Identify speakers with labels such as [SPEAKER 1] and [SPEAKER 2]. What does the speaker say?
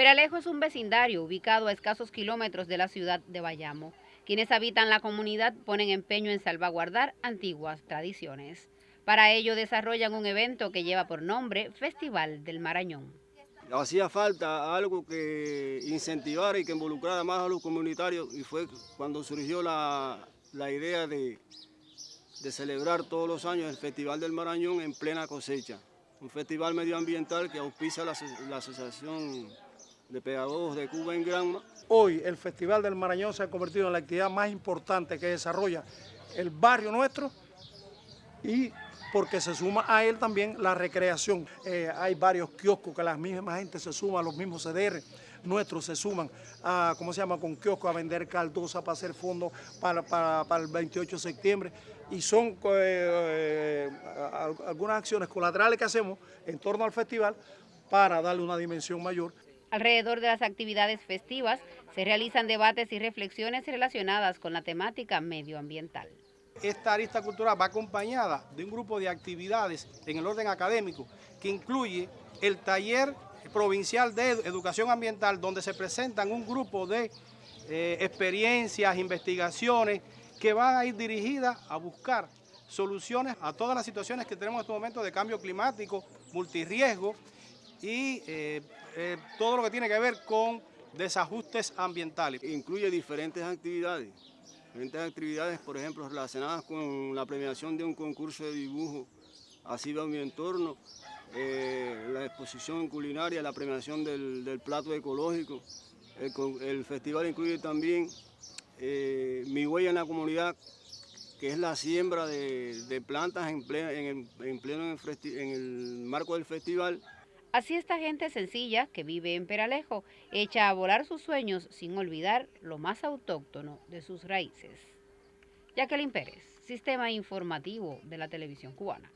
[SPEAKER 1] Peralejo es un vecindario ubicado a escasos kilómetros de la ciudad de Bayamo. Quienes habitan la comunidad ponen empeño en salvaguardar antiguas tradiciones. Para ello desarrollan un evento que lleva por nombre Festival del Marañón.
[SPEAKER 2] Hacía falta algo que incentivara y que involucrara más a los comunitarios y fue cuando surgió la, idea de, celebrar todos los años el Festival del Marañón en plena cosecha. Un festival medioambiental que auspicia la, la Asociación de Pedagogos de Cuba en Granma.
[SPEAKER 3] Hoy el Festival del Marañón se ha convertido en la actividad más importante que desarrolla el barrio nuestro y porque se suma a él también la recreación. Eh, hay varios kioscos que la misma gente se suma, los mismos CDR nuestros se suman a, ¿cómo se llama?, con kioscos a vender caldosa para hacer fondos para, para, el 28 de septiembre. Y son eh, algunas acciones colaterales que hacemos en torno al festival para darle una dimensión mayor.
[SPEAKER 1] Alrededor de las actividades festivas se realizan debates y reflexiones relacionadas con la temática medioambiental.
[SPEAKER 4] Esta arista cultural va acompañada de un grupo de actividades en el orden académico que incluye el taller provincial de educación ambiental donde se presentan un grupo de eh, experiencias, investigaciones que van a ir dirigidas a buscar soluciones a todas las situaciones que tenemos en este momento de cambio climático, multirriesgo y eh, eh, todo lo que tiene que ver con desajustes ambientales.
[SPEAKER 2] Incluye diferentes actividades, diferentes actividades, por ejemplo, relacionadas con la premiación de un concurso de dibujo, así va mi entorno, eh, la exposición culinaria, la premiación del, plato ecológico. El, festival incluye también Mi Huella en la Comunidad, que es la siembra de, plantas en, pleno en el marco del festival,
[SPEAKER 1] Así esta gente sencilla que vive en Peralejo echa a volar sus sueños sin olvidar lo más autóctono de sus raíces. Jacqueline Pérez, Sistema Informativo de la Televisión Cubana.